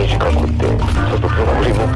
短くってちょっとの振りも